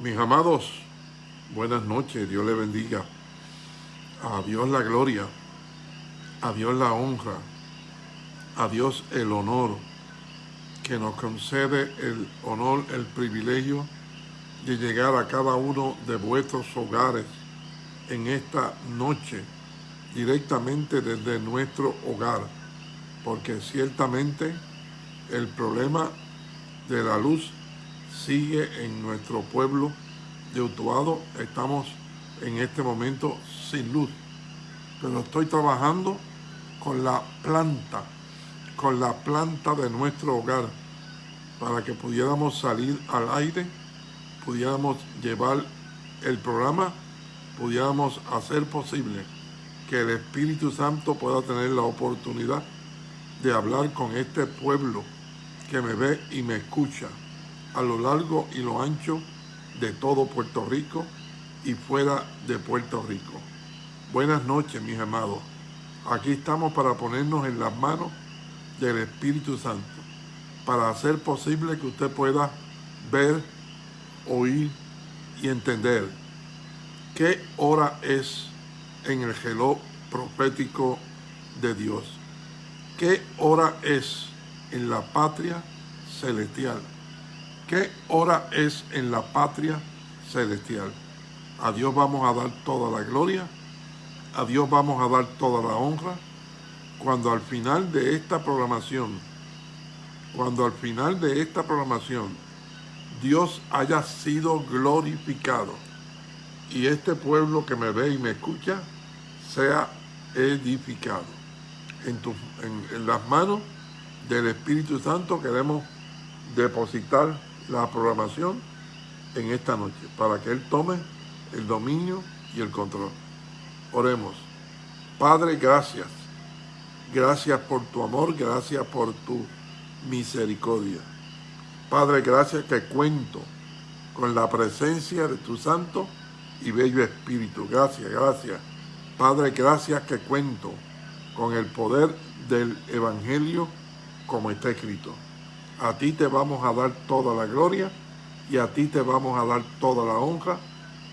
Mis amados, buenas noches, Dios le bendiga. A Dios la gloria, a Dios la honra, a Dios el honor, que nos concede el honor, el privilegio de llegar a cada uno de vuestros hogares en esta noche, directamente desde nuestro hogar, porque ciertamente el problema de la luz sigue en nuestro pueblo de Utuado. Estamos en este momento sin luz, pero estoy trabajando con la planta, con la planta de nuestro hogar, para que pudiéramos salir al aire, pudiéramos llevar el programa, pudiéramos hacer posible que el Espíritu Santo pueda tener la oportunidad de hablar con este pueblo que me ve y me escucha a lo largo y lo ancho de todo Puerto Rico y fuera de Puerto Rico. Buenas noches, mis amados. Aquí estamos para ponernos en las manos del Espíritu Santo, para hacer posible que usted pueda ver, oír y entender qué hora es en el geló profético de Dios. ¿Qué hora es en la patria celestial? ¿Qué hora es en la patria celestial? A Dios vamos a dar toda la gloria, a Dios vamos a dar toda la honra, cuando al final de esta programación, cuando al final de esta programación, Dios haya sido glorificado y este pueblo que me ve y me escucha sea edificado. En, las manos del Espíritu Santo queremos depositar la programación en esta noche para que Él tome el dominio y el control. Oremos. Padre, gracias. Gracias por tu amor, gracias por tu misericordia. Padre, gracias que cuento con la presencia de tu santo y bello Espíritu. Gracias, gracias. Padre, gracias que cuento con el poder del Evangelio como está escrito. A ti te vamos a dar toda la gloria y a ti te vamos a dar toda la honra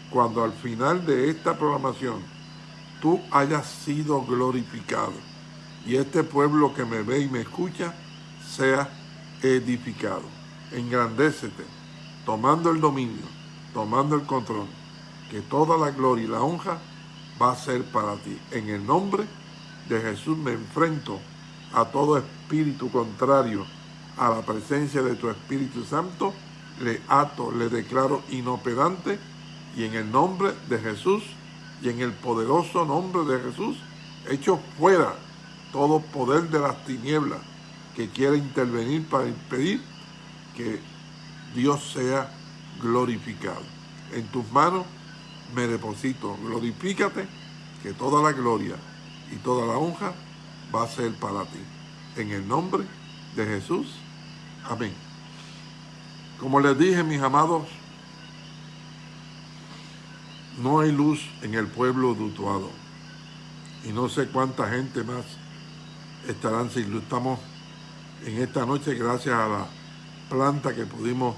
cuando al final de esta programación tú hayas sido glorificado y este pueblo que me ve y me escucha sea edificado. Engrandécete, tomando el dominio, tomando el control, que toda la gloria y la honra va a ser para ti. En el nombre de Jesús me enfrento a todo espíritu contrario a la presencia de tu Espíritu Santo, le ato, le declaro inoperante y en el nombre de Jesús y en el poderoso nombre de Jesús, echo fuera todo poder de las tinieblas que quiera intervenir para impedir que Dios sea glorificado. En tus manos me deposito, glorifícate, que toda la gloria y toda la honra va a ser para ti. En el nombre de Jesús. Amén. Como les dije, mis amados, no hay luz en el pueblo de Utuado. Y no sé cuánta gente más estarán sin luz. Estamos en esta noche gracias a la planta que pudimos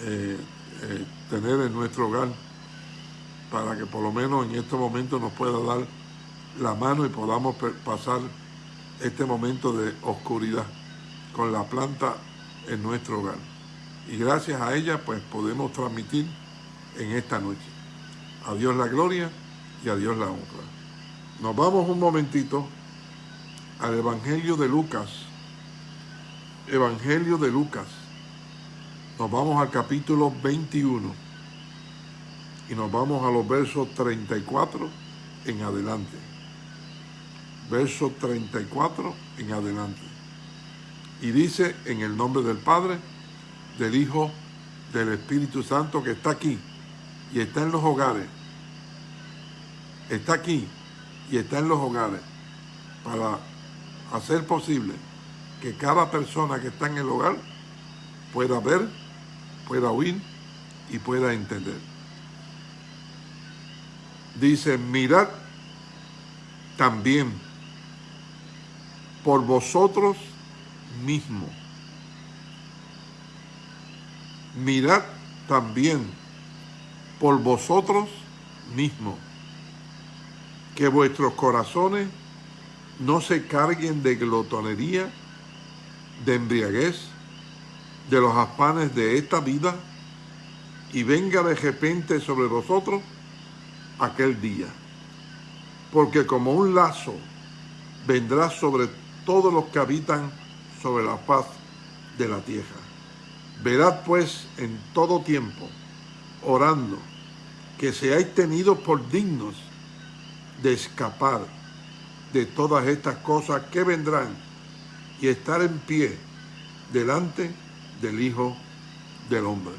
eh, eh, tener en nuestro hogar para que por lo menos en este momento nos pueda dar la mano y podamos pasar este momento de oscuridad con la planta en nuestro hogar. Y gracias a ella pues podemos transmitir en esta noche. A Dios la gloria y a Dios la honra. Nos vamos un momentito al Evangelio de Lucas. Evangelio de Lucas. Nos vamos al capítulo 21 y nos vamos a los versos 34 en adelante. Verso 34 en adelante. Y dice en el nombre del Padre, del Hijo, del Espíritu Santo que está aquí y está en los hogares. Está aquí y está en los hogares para hacer posible que cada persona que está en el hogar pueda ver, pueda oír y pueda entender. Dice, mirad también por vosotros mismo. Mirad también por vosotros mismos, que vuestros corazones no se carguen de glotonería, de embriaguez, de los afanes de esta vida, y venga de repente sobre vosotros aquel día. Porque como un lazo vendrá sobre todos los que habitan sobre la faz de la tierra. Verad pues en todo tiempo, orando, que seáis tenidos por dignos de escapar de todas estas cosas que vendrán y estar en pie delante del Hijo del Hombre.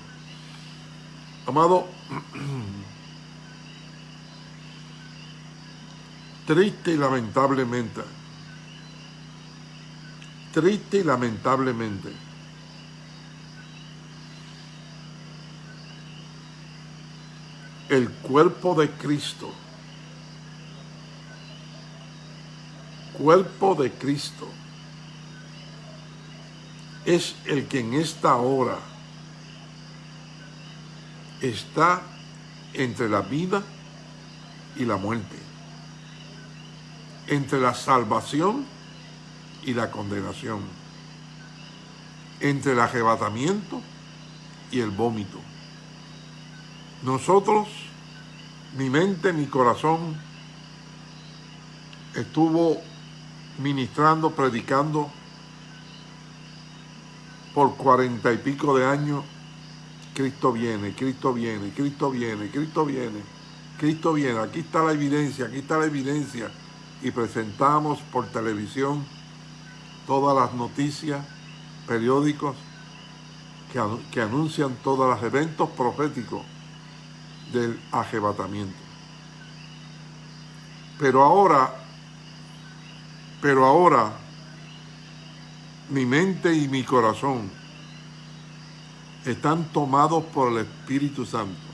Amado, triste y lamentablemente, triste y lamentablemente, el cuerpo de Cristo, cuerpo de Cristo, es el que en esta hora está entre la vida y la muerte, entre la salvación la condenación, entre el arrebatamiento y el vómito. Nosotros, mi mente, mi corazón, estuvo ministrando, predicando por cuarenta y pico de años, Cristo viene, Cristo viene, Cristo viene, Cristo viene, Cristo viene, aquí está la evidencia, aquí está la evidencia. Y presentamos por televisión todas las noticias, periódicos, que, que anuncian todos los eventos proféticos del arrebatamiento. Pero ahora, pero ahora, mi mente y mi corazón están tomados por el Espíritu Santo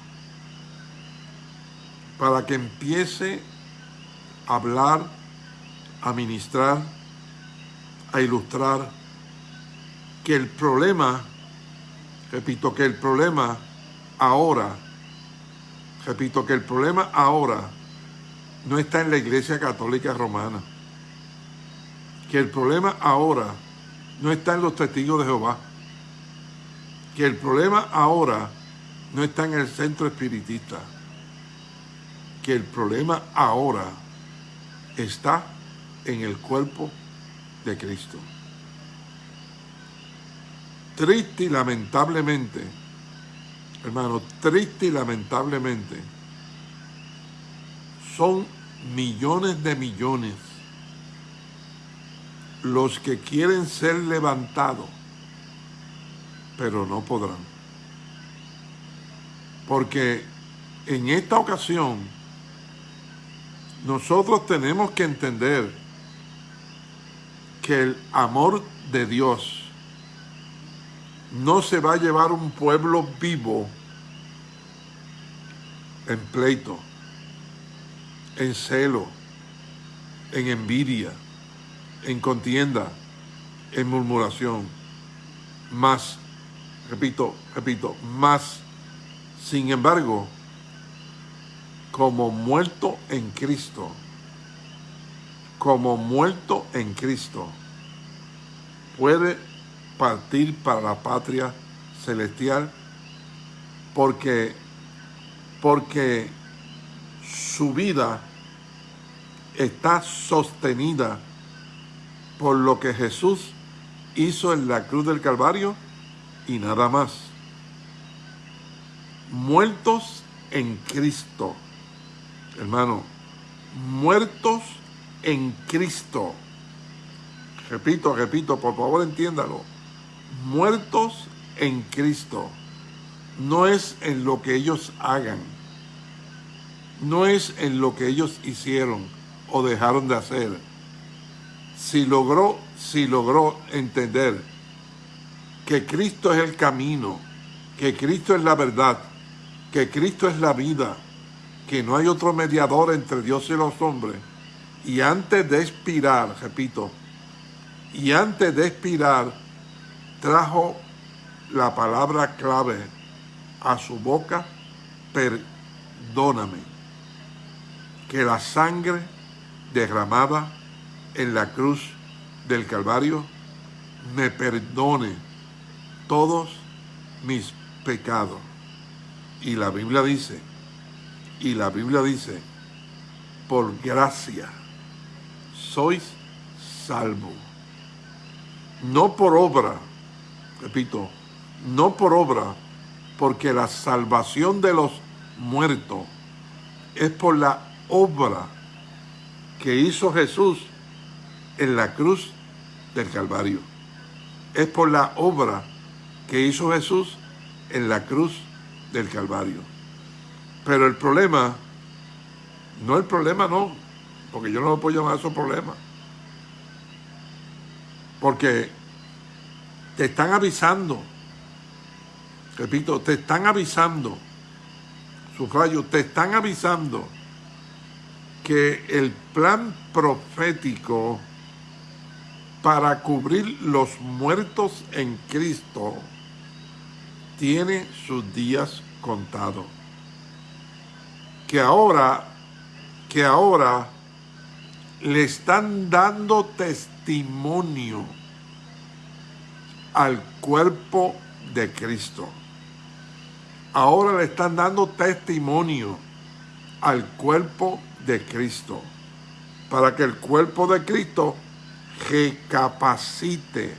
para que empiece a hablar, a ministrar, a ilustrar que el problema, repito, que el problema ahora, repito, que el problema ahora no está en la Iglesia Católica Romana, que el problema ahora no está en los testigos de Jehová, que el problema ahora no está en el centro espiritista, que el problema ahora está en el cuerpo de Cristo. Triste y lamentablemente, hermano, triste y lamentablemente, son millones de millones los que quieren ser levantados, pero no podrán. Porque en esta ocasión, nosotros tenemos que entender que el amor de Dios no se va a llevar un pueblo vivo en pleito, en celo, en envidia, en contienda, en murmuración, más, repito, repito, más, sin embargo, como muerto en Cristo, como muerto en Cristo, puede partir para la patria celestial porque, porque su vida está sostenida por lo que Jesús hizo en la cruz del Calvario y nada más. Muertos en Cristo. Hermano, muertos en Cristo. Repito, repito, por favor entiéndalo. Muertos en Cristo. No es en lo que ellos hagan. No es en lo que ellos hicieron o dejaron de hacer. Si logró, si logró entender que Cristo es el camino, que Cristo es la verdad, que Cristo es la vida, que no hay otro mediador entre Dios y los hombres. Y antes de expirar, repito, y antes de expirar, trajo la palabra clave a su boca, perdóname. Que la sangre derramada en la cruz del Calvario me perdone todos mis pecados. Y la Biblia dice, y la Biblia dice, por gracia sois salvo. No por obra, repito, no por obra, porque la salvación de los muertos es por la obra que hizo Jesús en la cruz del Calvario. Es por la obra que hizo Jesús en la cruz del Calvario. Pero el problema, no el problema no, porque yo no lo puedo llamar eso problema. Porque te están avisando, repito, te están avisando, sufrayo, te están avisando que el plan profético para cubrir los muertos en Cristo tiene sus días contados. Que ahora, que ahora le están dando testimonio al cuerpo de Cristo. Ahora le están dando testimonio al cuerpo de Cristo. Para que el cuerpo de Cristo recapacite.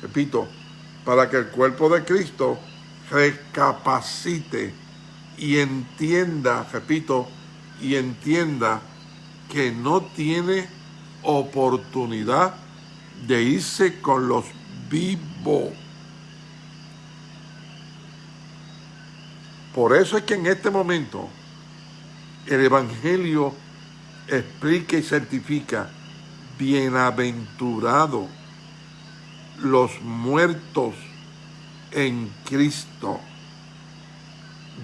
Repito, para que el cuerpo de Cristo recapacite y entienda, repito, y entienda que no tiene oportunidad de irse con los vivos. Por eso es que en este momento el Evangelio explica y certifica, bienaventurado los muertos en Cristo.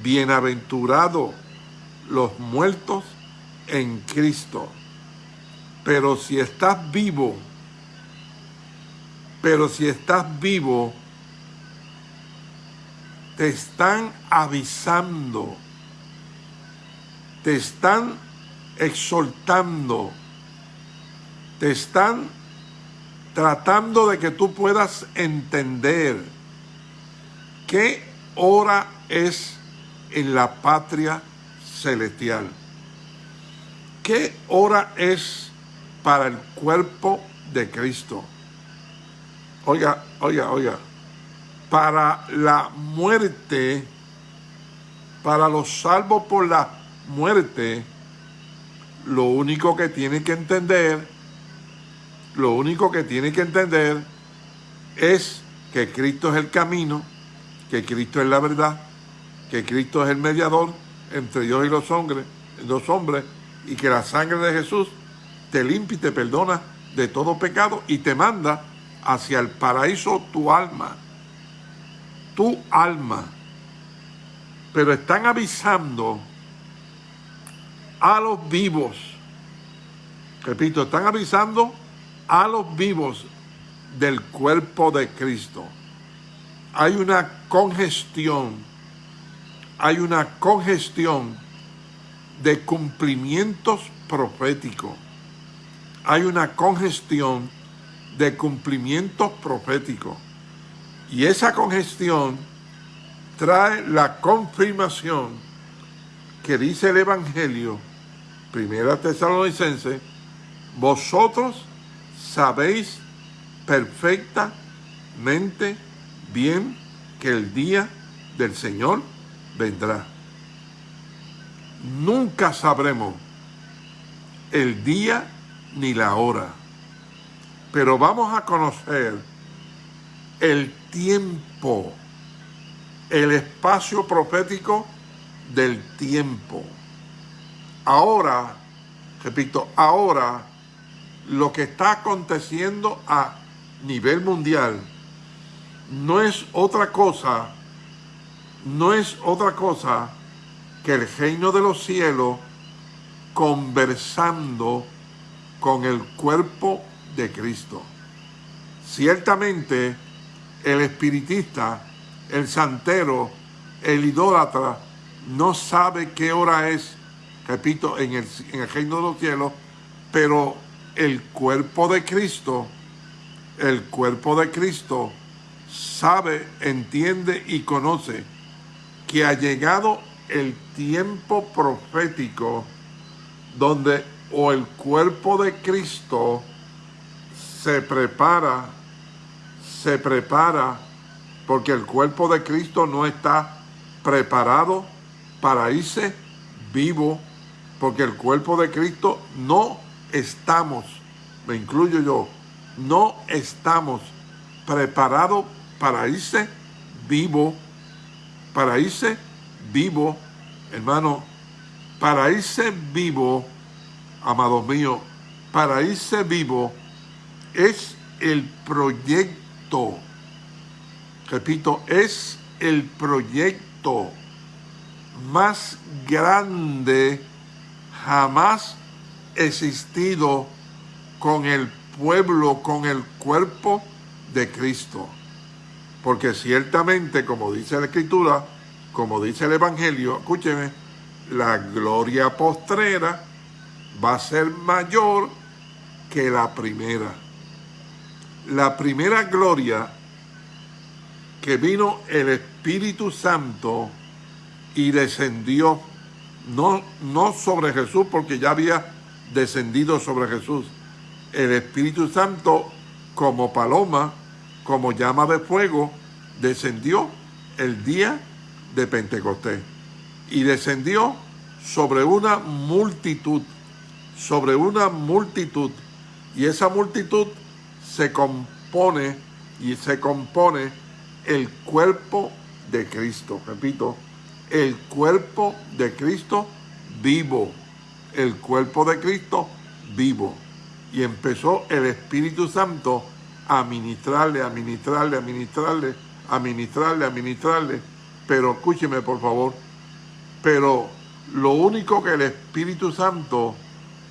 Bienaventurado los muertos en Cristo. Pero si estás vivo, pero si estás vivo, te están avisando, te están exhortando, te están tratando de que tú puedas entender qué hora es en la patria celestial. ¿Qué hora es para el cuerpo de Cristo? Oiga, oiga, oiga. Para la muerte, para los salvos por la muerte, lo único que tiene que entender, lo único que tiene que entender es que Cristo es el camino, que Cristo es la verdad, que Cristo es el mediador entre Dios y los hombres, los hombres, y que la sangre de Jesús te limpia y te perdona de todo pecado y te manda hacia el paraíso tu alma, tu alma. Pero están avisando a los vivos. Repito, están avisando a los vivos del cuerpo de Cristo. Hay una congestión, hay una congestión de cumplimientos proféticos. Hay una congestión de cumplimientos proféticos. Y esa congestión trae la confirmación que dice el Evangelio Primera Tesalonicense, vosotros sabéis perfectamente bien que el día del Señor vendrá. Nunca sabremos el día ni la hora, pero vamos a conocer el tiempo, el espacio profético del tiempo. Ahora, repito, ahora lo que está aconteciendo a nivel mundial no es otra cosa, no es otra cosa que el reino de los cielos conversando con el cuerpo de Cristo. Ciertamente, el espiritista, el santero, el idólatra, no sabe qué hora es, repito, en el, en el reino de los cielos, pero el cuerpo de Cristo, el cuerpo de Cristo sabe, entiende y conoce que ha llegado el tiempo profético donde o el cuerpo de Cristo se prepara, se prepara, porque el cuerpo de Cristo no está preparado para irse vivo, porque el cuerpo de Cristo no estamos, me incluyo yo, no estamos preparados para irse vivo, para irse hermano, para irse vivo, amados míos, para irse vivo es el proyecto, repito, es el proyecto más grande jamás existido con el pueblo, con el cuerpo de Cristo. Porque ciertamente, como dice la Escritura, como dice el Evangelio, escúcheme, la gloria postrera va a ser mayor que la primera. La primera gloria que vino el Espíritu Santo y descendió, no, no sobre Jesús, porque ya había descendido sobre Jesús. El Espíritu Santo, como paloma, como llama de fuego, descendió el día de Pentecostés. Y descendió sobre una multitud, sobre una multitud. Y esa multitud se compone y se compone el cuerpo de Cristo. Repito, el cuerpo de Cristo vivo. El cuerpo de Cristo vivo. Y empezó el Espíritu Santo a ministrarle, a ministrarle, a ministrarle, a ministrarle, a ministrarle. Pero escúcheme por favor. Pero lo único que el Espíritu Santo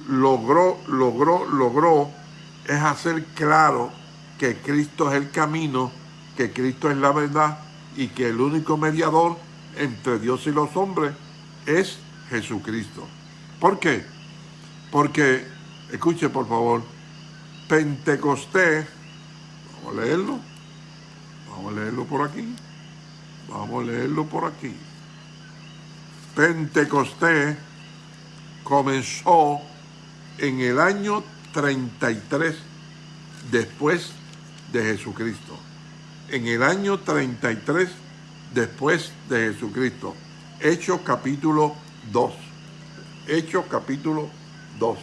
logró, logró, logró es hacer claro que Cristo es el camino, que Cristo es la verdad y que el único mediador entre Dios y los hombres es Jesucristo. ¿Por qué? Porque, escuche por favor, Pentecostés, vamos a leerlo, vamos a leerlo por aquí, vamos a leerlo por aquí. Pentecostés comenzó en el año 33 después de Jesucristo. En el año 33 después de Jesucristo. Hechos capítulo 2. Hechos capítulo 2.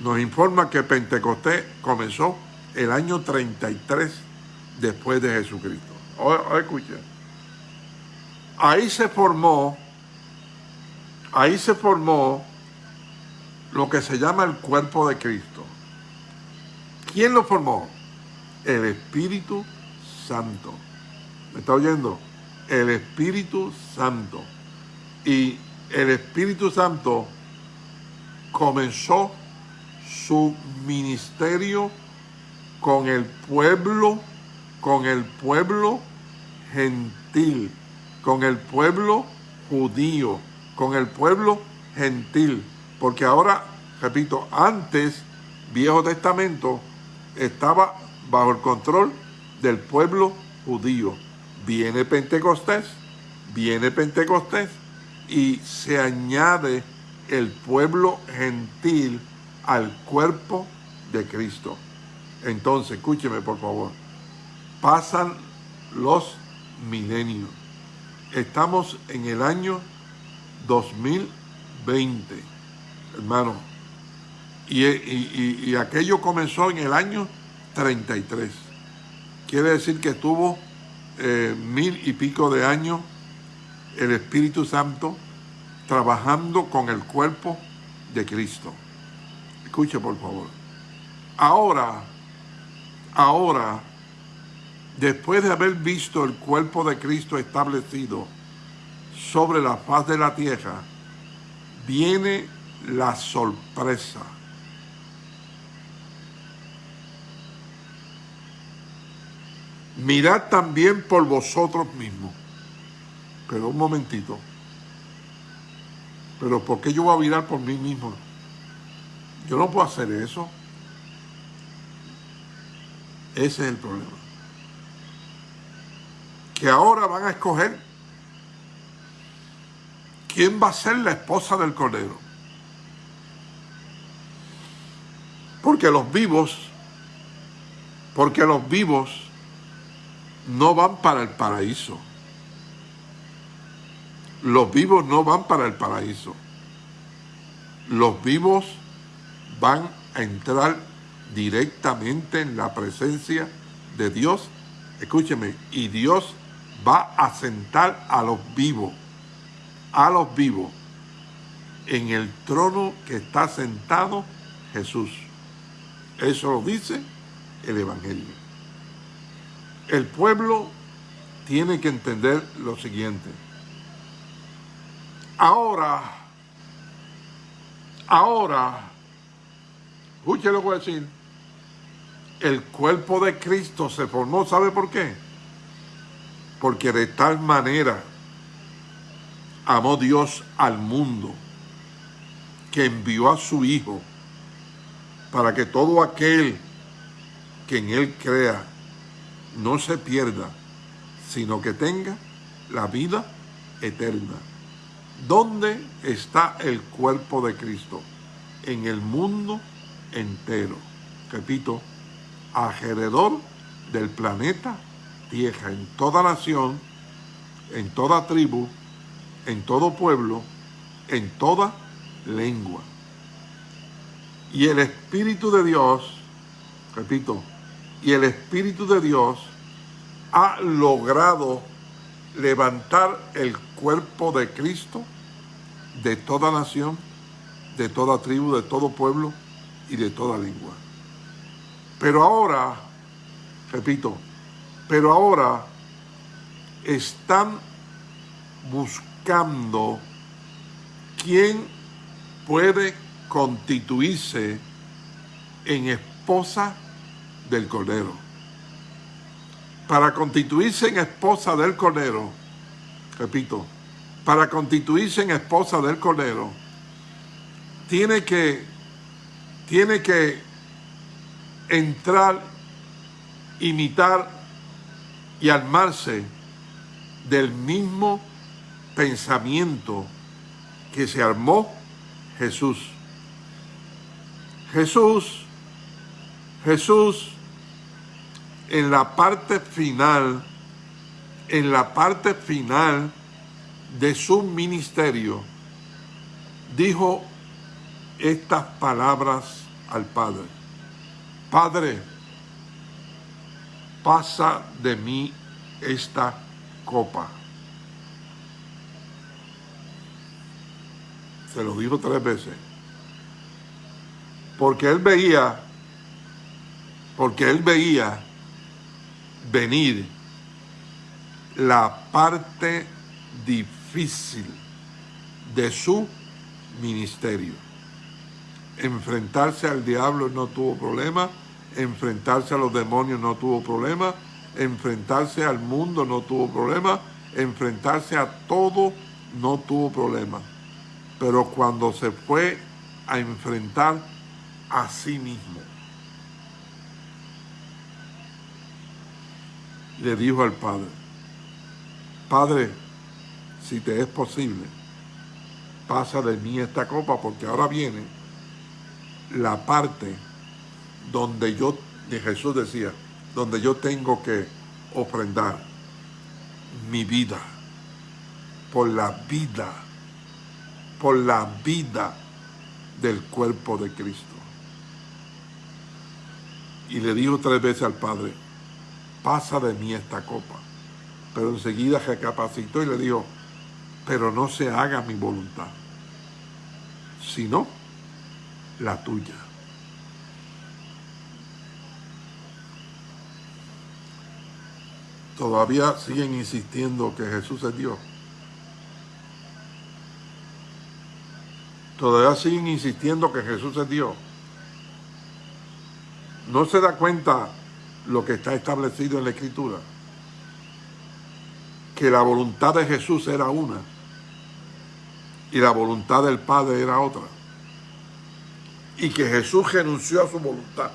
Nos informa que Pentecostés comenzó el año 33 después de Jesucristo. Escuchen. Ahí se formó, ahí se formó lo que se llama el cuerpo de Cristo. ¿Quién lo formó? El Espíritu Santo. ¿Me está oyendo? El Espíritu Santo. Y el Espíritu Santo comenzó su ministerio con el pueblo, con el pueblo gentil, con el pueblo judío, con el pueblo gentil. Porque ahora, repito, antes, Viejo Testamento, estaba bajo el control del pueblo judío viene Pentecostés, viene Pentecostés y se añade el pueblo gentil al cuerpo de Cristo. Entonces, escúcheme por favor, pasan los milenios. Estamos en el año 2020, hermano. Y, y aquello comenzó en el año 33. Quiere decir que estuvo eh, mil y pico de años el Espíritu Santo trabajando con el cuerpo de Cristo. Escuche por favor. Ahora, ahora, después de haber visto el cuerpo de Cristo establecido sobre la faz de la tierra, viene la sorpresa mirad también por vosotros mismos. Pero un momentito. Pero ¿por qué yo voy a virar por mí mismo? Yo no puedo hacer eso. Ese es el problema. Que ahora van a escoger quién va a ser la esposa del Cordero. Porque los vivos, porque los vivos no van para el paraíso. Los vivos no van para el paraíso. Los vivos van a entrar directamente en la presencia de Dios. Escúcheme, y Dios va a sentar a los vivos, a los vivos, en el trono que está sentado Jesús. Eso lo dice el Evangelio. El pueblo tiene que entender lo siguiente. Ahora, ahora, escuche lo que voy a decir, el cuerpo de Cristo se formó, ¿sabe por qué? Porque de tal manera amó Dios al mundo que envió a su Hijo para que todo aquel que en Él crea no se pierda, sino que tenga la vida eterna. ¿Dónde está el cuerpo de Cristo? En el mundo entero. Repito, alrededor del planeta Tierra, en toda nación, en toda tribu, en todo pueblo, en toda lengua. Y el Espíritu de Dios, repito, y el Espíritu de Dios ha logrado levantar el cuerpo de Cristo de toda nación, de toda tribu, de todo pueblo y de toda lengua. Pero ahora, repito, pero ahora están buscando quién puede constituirse en esposa del Cordero. Para constituirse en esposa del Cordero, repito, para constituirse en esposa del Cordero, tiene que, tiene que entrar, imitar y armarse del mismo pensamiento que se armó Jesús. Jesús, Jesús en la parte final, en la parte final de su ministerio, dijo estas palabras al Padre. Padre, pasa de mí esta copa. Se lo dijo tres veces. Porque él veía, porque él veía venir la parte difícil de su ministerio. Enfrentarse al diablo no tuvo problema, enfrentarse a los demonios no tuvo problema, enfrentarse al mundo no tuvo problema, enfrentarse a todo no tuvo problema. Pero cuando se fue a enfrentar a sí mismo, le dijo al Padre, Padre, si te es posible, pasa de mí esta copa, porque ahora viene la parte donde yo, de Jesús decía, donde yo tengo que ofrendar mi vida por la vida, por la vida del cuerpo de Cristo. Y le dijo tres veces al Padre, pasa de mí esta copa. Pero enseguida recapacitó y le dijo, pero no se haga mi voluntad, sino la tuya. Todavía siguen insistiendo que Jesús es Dios. Todavía siguen insistiendo que Jesús es Dios. No se da cuenta lo que está establecido en la Escritura. Que la voluntad de Jesús era una. y la voluntad del Padre era otra. Y que Jesús renunció a su voluntad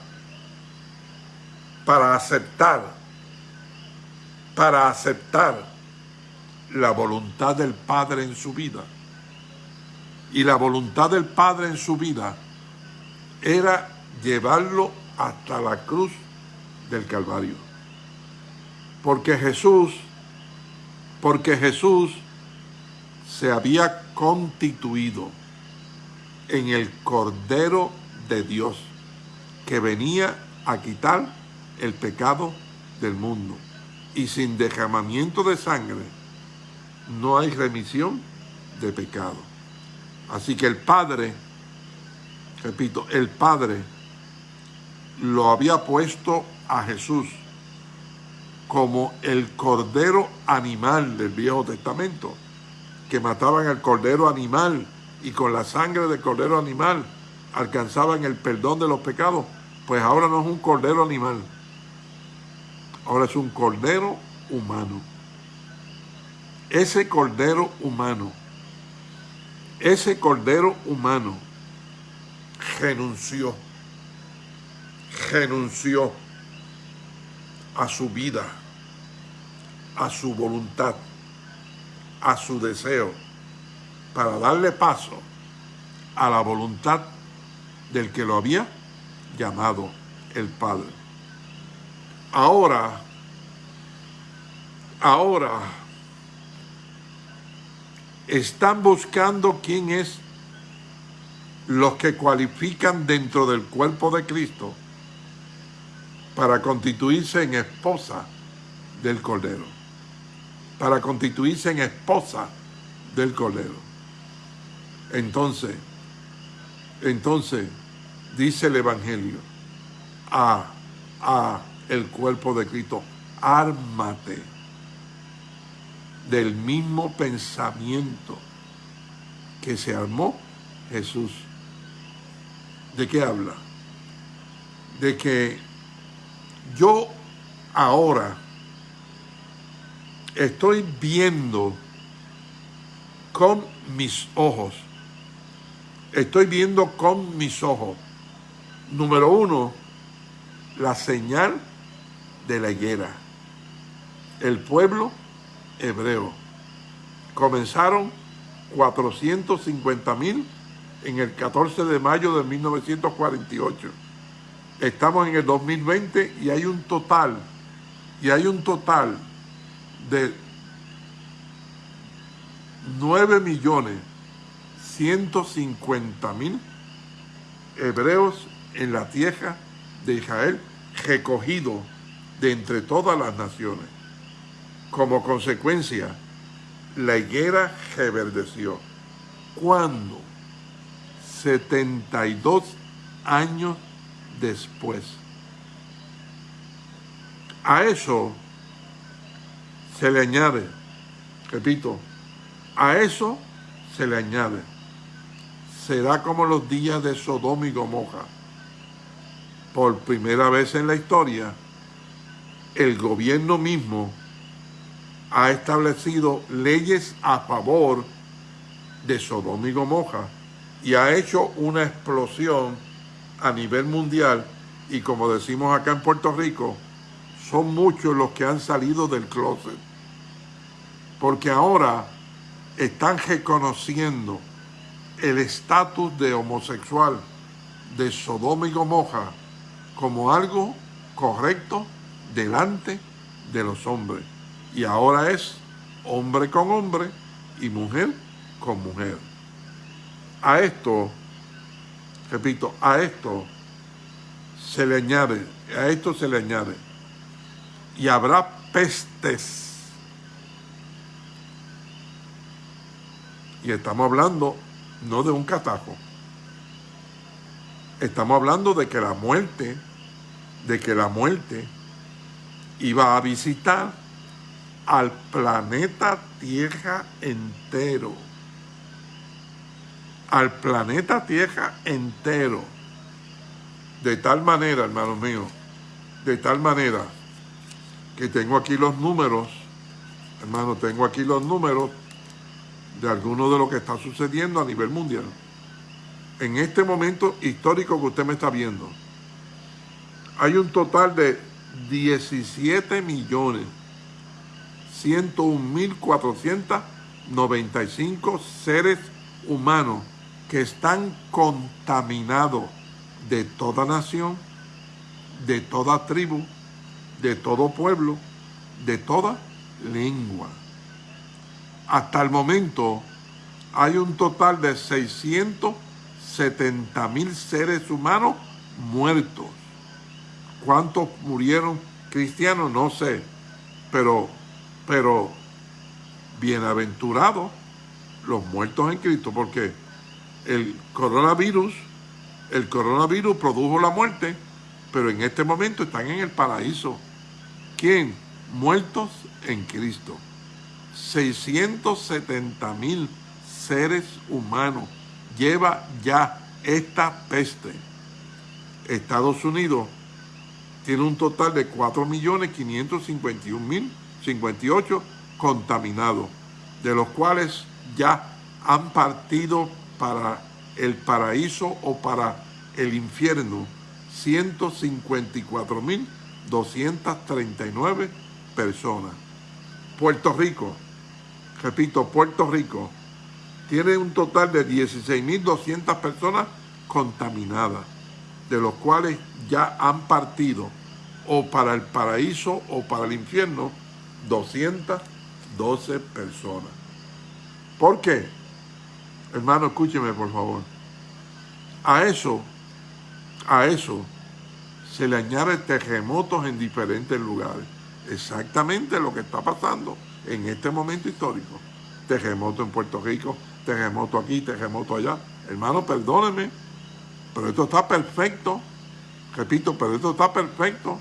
para aceptar, para aceptar la voluntad del Padre en su vida. Y la voluntad del Padre en su vida era llevarlo hasta la cruz del Calvario. Porque Jesús, porque Jesús se había constituido en el Cordero de Dios que venía a quitar el pecado del mundo. Y sin derramamiento de sangre no hay remisión de pecado. Así que el Padre, repito, el Padre lo había puesto a Jesús como el cordero animal del Viejo Testamento, que mataban al cordero animal y con la sangre del cordero animal alcanzaban el perdón de los pecados, pues ahora no es un cordero animal, ahora es un cordero humano. Ese cordero humano, ese cordero humano renunció, renunció a su vida, a su voluntad, a su deseo, para darle paso a la voluntad del que lo había llamado el Padre. Ahora, ahora, están buscando quién es los que cualifican dentro del cuerpo de Cristo para constituirse en esposa del Cordero, para constituirse en esposa del Cordero. Entonces, entonces, dice el Evangelio, a, a el cuerpo de Cristo, ármate del mismo pensamiento que se armó Jesús. ¿De qué habla? De que yo ahora estoy viendo con mis ojos, estoy viendo con mis ojos, número uno, la señal de la higuera. El pueblo hebreo. Comenzaron 450 mil en el 14 de mayo de 1948. Estamos en el 2020 y hay un total, y hay un total de 9 millones 150 mil hebreos en la tierra de Israel recogidos de entre todas las naciones. Como consecuencia, la higuera reverdeció. ¿Cuándo? 72 años después. A eso se le añade, repito, a eso se le añade, será como los días de Sodoma y Gomorra. Por primera vez en la historia, el gobierno mismo ha establecido leyes a favor de Sodoma y Gomorra y ha hecho una explosión a nivel mundial y como decimos acá en Puerto Rico, son muchos los que han salido del closet. Porque ahora están reconociendo el estatus de homosexual de Sodoma y Gomorra como algo correcto delante de los hombres y ahora es hombre con hombre y mujer con mujer. A esto, repito, a esto se le añade, a esto se le añade, y habrá pestes. Y estamos hablando no de un catajo, estamos hablando de que la muerte, de que la muerte iba a visitar al planeta Tierra entero. Al planeta Tierra entero. De tal manera, hermanos míos, de tal manera que tengo aquí los números, hermano, tengo aquí los números de alguno de lo que está sucediendo a nivel mundial. En este momento histórico que usted me está viendo, hay un total de 17 millones 101.495 seres humanos que están contaminados de toda nación, de toda tribu, de todo pueblo, de toda lengua. Hasta el momento hay un total de 670 mil seres humanos muertos. ¿Cuántos murieron cristianos? No sé, pero, pero bienaventurados los muertos en Cristo, porque el coronavirus, el coronavirus produjo la muerte, pero en este momento están en el paraíso. ¿Quién? Muertos en Cristo. 670 mil seres humanos lleva ya esta peste. Estados Unidos tiene un total de 4.551.058 contaminados, de los cuales ya han partido para el paraíso o para el infierno 154.239 personas. Puerto Rico, repito, Puerto Rico, tiene un total de 16.200 personas contaminadas, de los cuales ya han partido o para el paraíso o para el infierno 212 personas. ¿Por qué? Hermano, escúcheme por favor. A eso, a eso se le añade terremotos en diferentes lugares. Exactamente lo que está pasando en este momento histórico. Terremoto en Puerto Rico, terremoto aquí, terremoto allá. Hermano, perdóneme, pero esto está perfecto. Repito, pero esto está perfecto.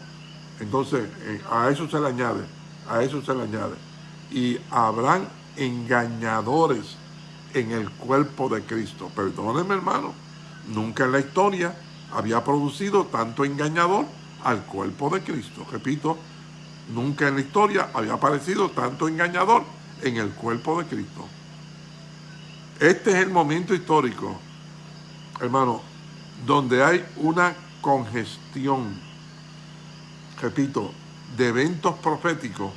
Entonces, eh, a eso se le añade, a eso se le añade. Y habrán engañadores en el cuerpo de Cristo. Perdóneme, hermano, nunca en la historia había producido tanto engañador al cuerpo de Cristo. Repito, nunca en la historia había aparecido tanto engañador en el cuerpo de Cristo. Este es el momento histórico, hermano, donde hay una congestión, repito, de eventos proféticos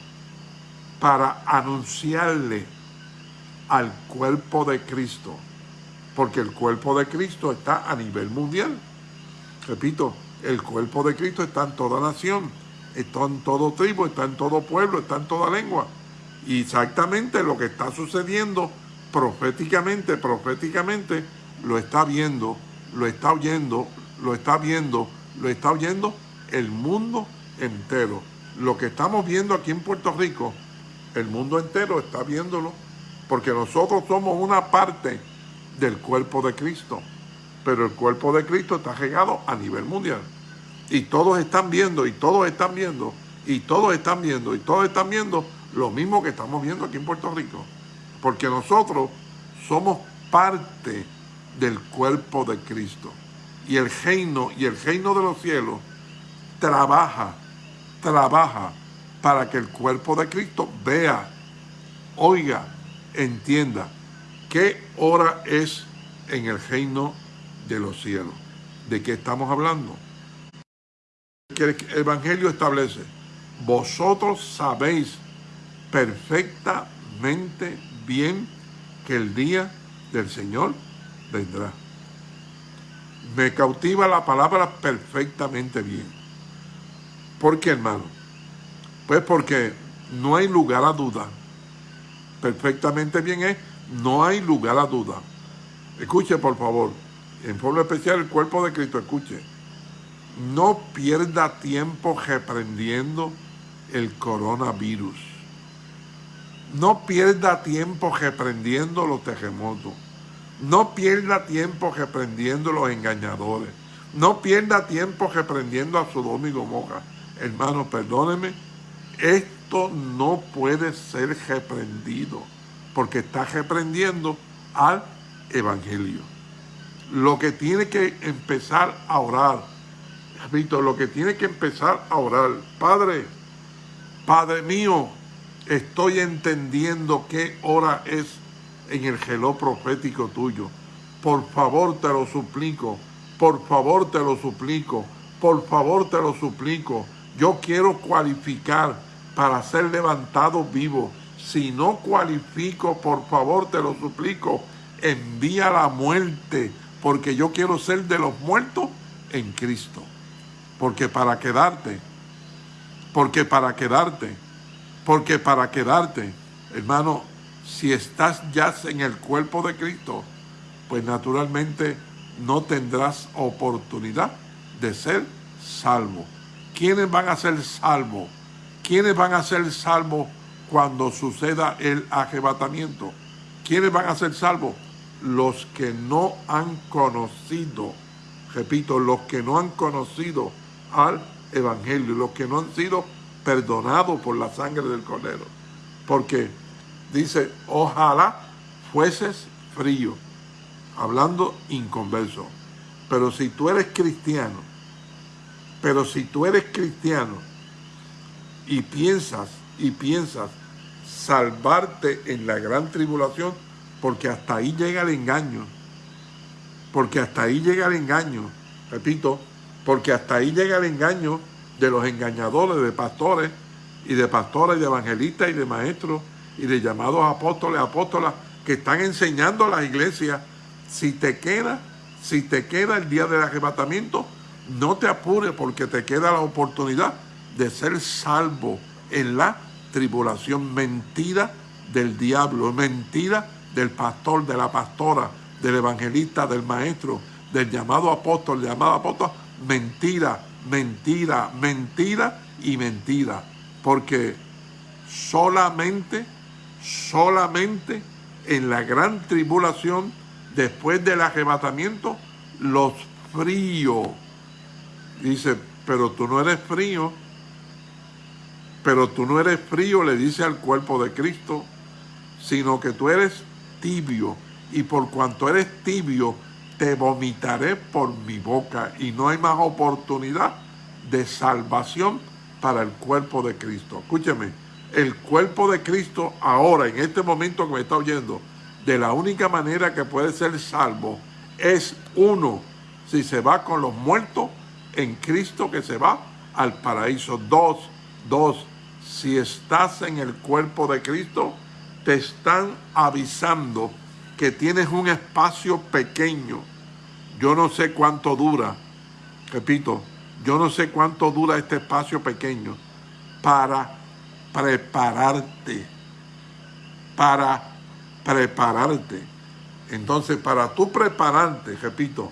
para anunciarle al cuerpo de Cristo, porque el cuerpo de Cristo está a nivel mundial. Repito, el cuerpo de Cristo está en toda nación, está en todo tribu, está en todo pueblo, está en toda lengua. Y exactamente lo que está sucediendo proféticamente, proféticamente, lo está viendo, lo está oyendo, lo está viendo, lo está oyendo el mundo entero. Lo que estamos viendo aquí en Puerto Rico, el mundo entero está viéndolo porque nosotros somos una parte del cuerpo de Cristo, pero el cuerpo de Cristo está regado a nivel mundial. Y todos están viendo, y todos están viendo, y todos están viendo, y todos están viendo lo mismo que estamos viendo aquí en Puerto Rico. Porque nosotros somos parte del cuerpo de Cristo. Y el reino, y el reino de los cielos trabaja, trabaja para que el cuerpo de Cristo vea, oiga, entienda qué hora es en el reino de los cielos. ¿De qué estamos hablando? Que el Evangelio establece, vosotros sabéis perfectamente bien que el día del Señor Me cautiva la palabra perfectamente bien. ¿Por qué, hermano? Pues porque no hay lugar a duda perfectamente bien es, no hay lugar a duda. Escuche, por favor, en forma especial el cuerpo de Cristo, escuche. No pierda tiempo reprendiendo el coronavirus. No pierda tiempo reprendiendo los terremotos. No pierda tiempo reprendiendo los engañadores. No pierda tiempo reprendiendo a Sodoma y Gomorra. Hermano, perdóneme, esto no puede ser reprendido porque está reprendiendo al Evangelio. Lo que tiene que empezar a orar, repito, lo que tiene que empezar a orar, Padre, Padre mío, estoy entendiendo qué hora es en el geló profético tuyo. Por favor te lo suplico, por favor te lo suplico, por favor te lo suplico. Yo quiero cualificar para ser levantado vivo. Si no cualifico, por favor te lo suplico, envía la muerte, porque yo quiero ser de los muertos en Cristo. Porque para quedarte, porque para quedarte, porque para quedarte, hermano, si estás ya en el cuerpo de Cristo, pues naturalmente no tendrás oportunidad de ser salvo. ¿Quiénes van a ser salvos? ¿Quiénes van a ser salvos cuando suceda el arrebatamiento? ¿Quiénes van a ser salvos? Los que no han conocido, repito, los que no han conocido al Evangelio, los que no han sido perdonados por la sangre del Cordero. Porque dice, ojalá fueses frío, hablando inconverso. Pero si tú eres cristiano, pero si tú eres cristiano y piensas y piensas salvarte en la gran tribulación, porque hasta ahí llega el engaño, porque hasta ahí llega el engaño, repito, porque hasta ahí llega el engaño de los engañadores, de pastores y de pastoras y de evangelistas y de maestros y de llamados apóstoles, apóstolas que están enseñando a las iglesias, si te queda, si te queda el día del arrebatamiento, no te apures porque te queda la oportunidad de ser salvo en la tribulación. Mentira del diablo, mentira del pastor, de la pastora, del evangelista, del maestro, del llamado apóstol, del llamado apóstol. Mentira, mentira, mentira y mentira. Porque solamente, solamente en la gran tribulación, después del arrebatamiento, los fríos Dice, pero tú no eres frío, pero tú no eres frío, le dice al cuerpo de Cristo, sino que tú eres tibio, y por cuanto eres tibio, te vomitaré por mi boca, y no hay más oportunidad de salvación para el cuerpo de Cristo. Escúcheme, el cuerpo de Cristo ahora, en este momento que me está oyendo, de la única manera que puede ser salvo es uno, si se va con los muertos en Cristo que se va al paraíso. Dos, dos, si estás en el cuerpo de Cristo, te están avisando que tienes un espacio pequeño. Yo no sé cuánto dura, repito, yo no sé cuánto dura este espacio pequeño para prepararte, para prepararte. Entonces, para tú prepararte, repito,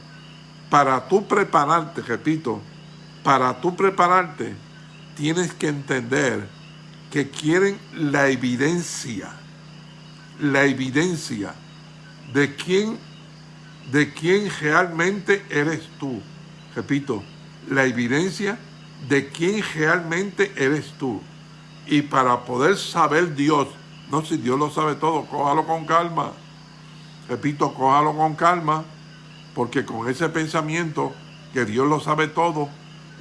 para tú prepararte, repito, para tú prepararte, tienes que entender que quieren la evidencia, la evidencia de quién, de quién realmente eres tú. Repito, la evidencia de quién realmente eres tú. Y para poder saber Dios, no si Dios lo sabe todo, cójalo con calma. Repito, cójalo con calma porque con ese pensamiento que Dios lo sabe todo,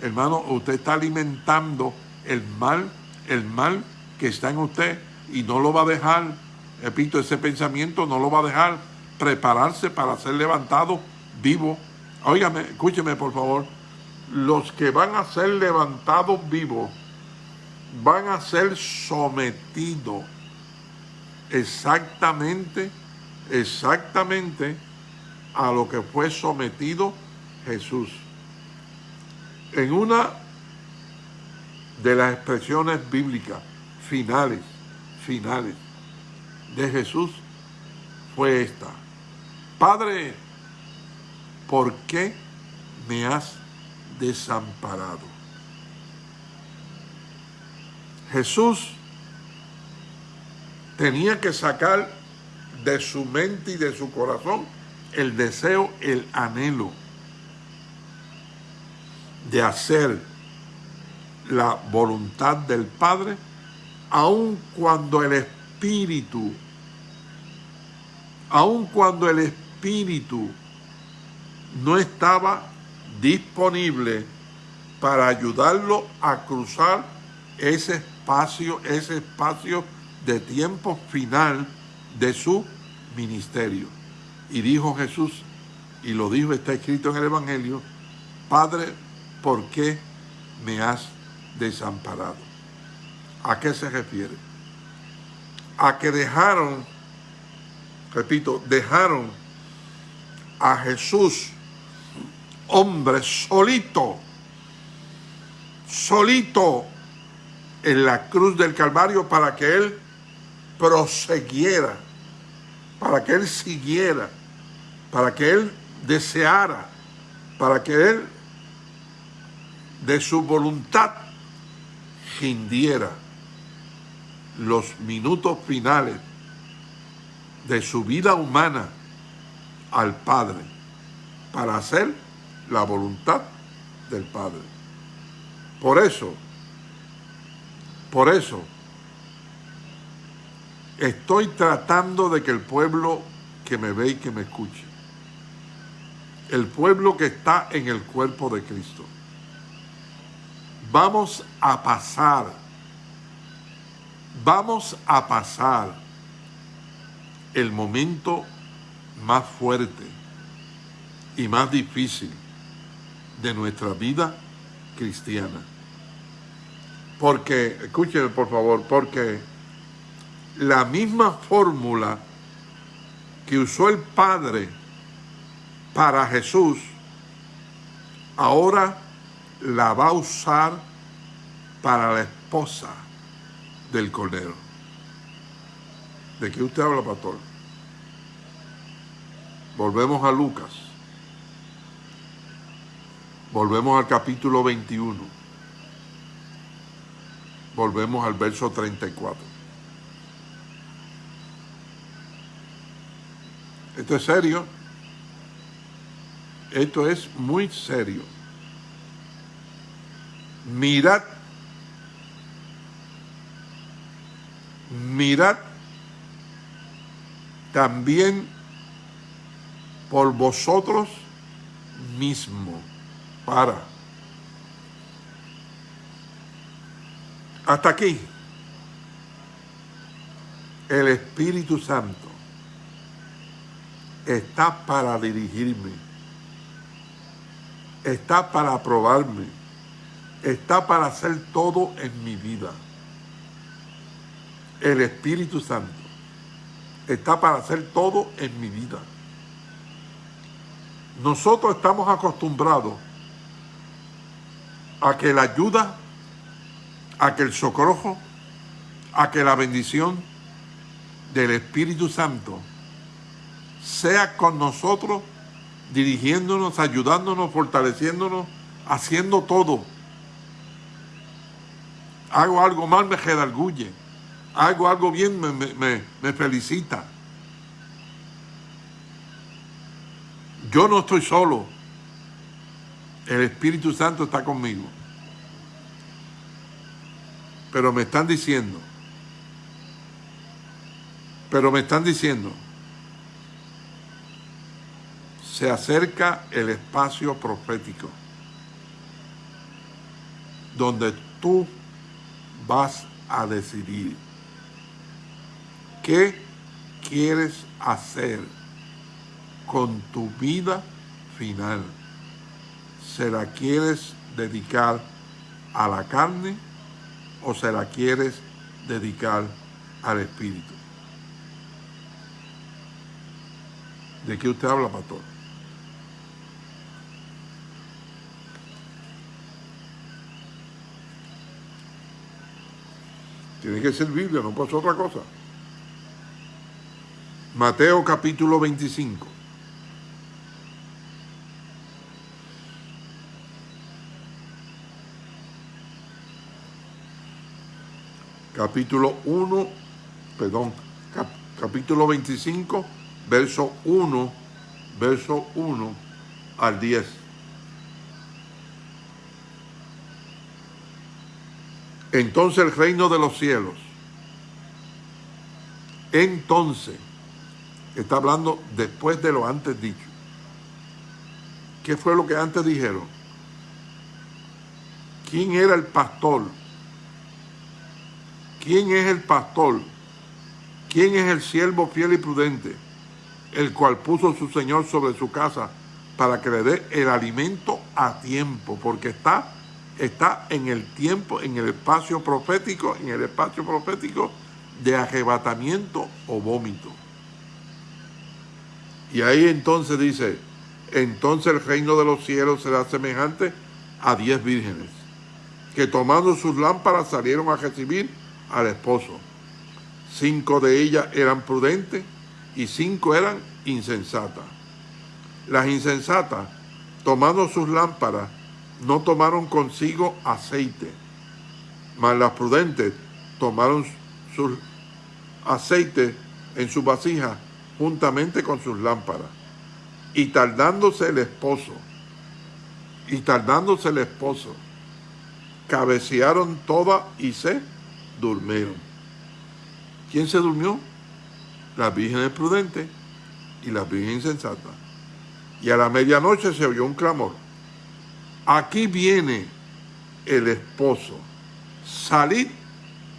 hermano, usted está alimentando el mal, el mal que está en usted y no lo va a dejar, repito, ese pensamiento no lo va a dejar prepararse para ser levantado vivo. Óigame, escúcheme por favor, los que van a ser levantados vivos van a ser sometidos exactamente, exactamente a lo que fue sometido Jesús. En una de las expresiones bíblicas finales, finales de Jesús fue esta. Padre, ¿por qué me has desamparado? Jesús tenía que sacar de su mente y de su corazón el deseo, el anhelo de hacer la voluntad del Padre, aun cuando el Espíritu, aun cuando el Espíritu no estaba disponible para ayudarlo a cruzar ese ese espacio de tiempo final de su ministerio. Y dijo Jesús, y lo dijo, está escrito en el Evangelio, Padre, ¿por qué me has desamparado? ¿A qué se refiere? A que dejaron, repito, dejaron a Jesús, hombre solito, solito en la cruz del Calvario para que Él proseguiera, para que Él siguiera, para que Él deseara, para que Él de su voluntad rindiera los minutos finales de su vida humana al Padre para hacer la voluntad del Padre. Por eso, por eso, estoy tratando de que el pueblo que me ve y que me escuche, el pueblo que está en el cuerpo de Cristo, vamos a pasar, vamos a pasar el momento más fuerte y más difícil de nuestra vida cristiana. Porque, escúchenme por favor, porque la misma fórmula que usó el Padre para Jesús, ahora la va a usar para la esposa del Cordero. ¿De qué usted habla, pastor? Volvemos a Lucas. Volvemos al capítulo 21 volvemos al verso 34. Esto es serio. Esto es muy serio. Mirad, mirad también por vosotros mismos para Hasta aquí. El Espíritu Santo está para dirigirme, está para aprobarme, está para hacer todo en mi vida. El Espíritu Santo está para hacer todo en mi vida. Nosotros estamos acostumbrados a que la ayuda a que el socorro, a que la bendición del Espíritu Santo sea con nosotros, dirigiéndonos, ayudándonos, fortaleciéndonos, haciendo todo. Hago algo mal, me redarguye. Hago algo bien, me, me felicita. Yo no estoy solo. El Espíritu Santo está conmigo. Pero me están diciendo, pero me están diciendo, se acerca el espacio profético. Donde tú vas a decidir qué quieres hacer con tu vida final. ¿Se la quieres dedicar a la carne o se la quieres dedicar al Espíritu? ¿De qué usted habla, pastor? Tiene que ser Biblia, no ser otra cosa. Mateo capítulo 25. Capítulo 1, perdón, capítulo 25, verso 1, verso 1 al 10. Entonces el reino de los cielos, entonces, está hablando después de lo antes dicho. ¿Qué fue lo que antes dijeron? ¿Quién era el pastor? ¿Quién es el pastor? ¿Quién es el siervo fiel y prudente? el cual puso su Señor sobre su casa para que le dé el alimento a tiempo, porque está, está en el tiempo, en el espacio profético, en el espacio profético de arrebatamiento o vómito. Y ahí entonces dice, entonces el reino de los cielos será semejante a diez vírgenes, que tomando sus lámparas salieron a recibir al esposo. Cinco de ellas eran prudentes y cinco eran insensatas. Las insensatas, tomando sus lámparas, no tomaron consigo aceite, mas las prudentes tomaron sus aceite en su vasija juntamente con sus lámparas. Y tardándose el esposo, y tardándose el esposo, cabecearon todas y se durmieron. ¿Quién se durmió? Las vírgenes prudentes y las vírgenes insensatas. Y a la medianoche se oyó un clamor. Aquí viene el esposo. Salid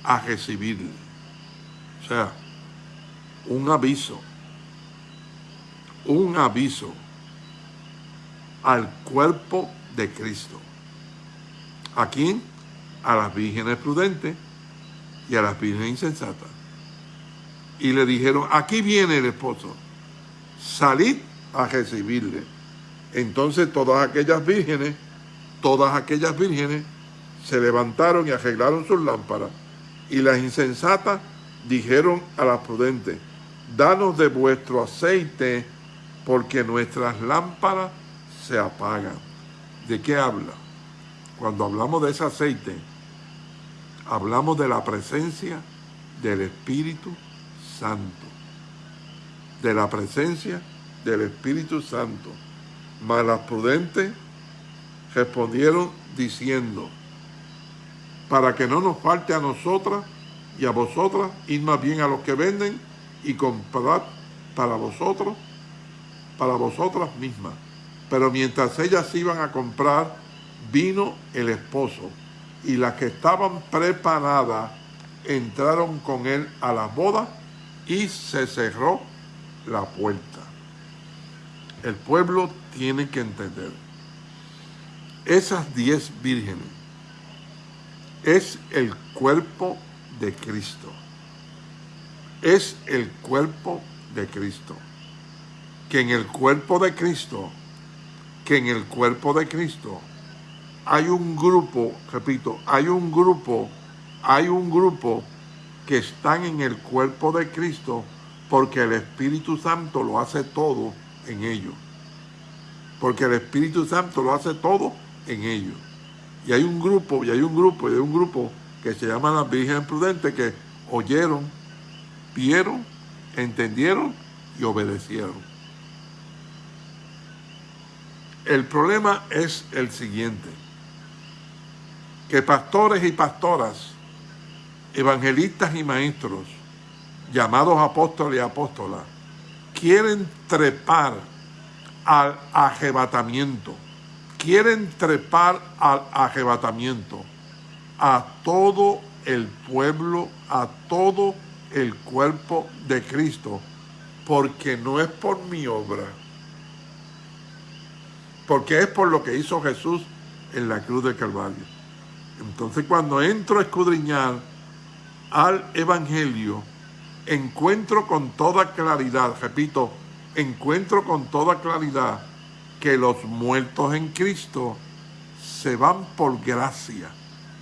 a recibirle. O sea, un aviso. Un aviso al cuerpo de Cristo. ¿A quién? A las vírgenes prudentes y a las vírgenes insensatas. Y le dijeron, aquí viene el esposo, salid a recibirle. Entonces todas aquellas vírgenes, todas aquellas vírgenes se levantaron y arreglaron sus lámparas. Y las insensatas dijeron a las prudentes, danos de vuestro aceite, porque nuestras lámparas se apagan. ¿De qué habla? Cuando hablamos de ese aceite, hablamos de la presencia del Espíritu Santo. De la presencia del Espíritu Santo. Mas las prudentes respondieron diciendo, para que no nos falte a nosotras y a vosotras, ir más bien a los que venden y comprar para vosotros, para vosotras mismas. Pero mientras ellas iban a comprar, vino el esposo y las que estaban preparadas entraron con él a la boda y se cerró la puerta. El pueblo tiene que entender, esas diez vírgenes es el cuerpo de Cristo. Es el cuerpo de Cristo. Que en el cuerpo de Cristo, que en el cuerpo de Cristo hay un grupo, repito, hay un grupo, hay un grupo que están en el cuerpo de Cristo porque el Espíritu Santo lo hace todo en ellos. Porque el Espíritu Santo lo hace todo en ellos. Y hay un grupo, y hay un grupo, y hay un grupo que se llama las Virgen Prudentes que oyeron, vieron, entendieron y obedecieron. El problema es el siguiente que pastores y pastoras, evangelistas y maestros, llamados apóstoles y apóstolas, quieren trepar al arrebatamiento, quieren trepar al arrebatamiento a todo el pueblo, a todo el cuerpo de Cristo, porque no es por mi obra, porque es por lo que hizo Jesús en la cruz de Calvario. Entonces cuando entro a escudriñar al Evangelio, encuentro con toda claridad, repito, encuentro con toda claridad que los muertos en Cristo se van por gracia,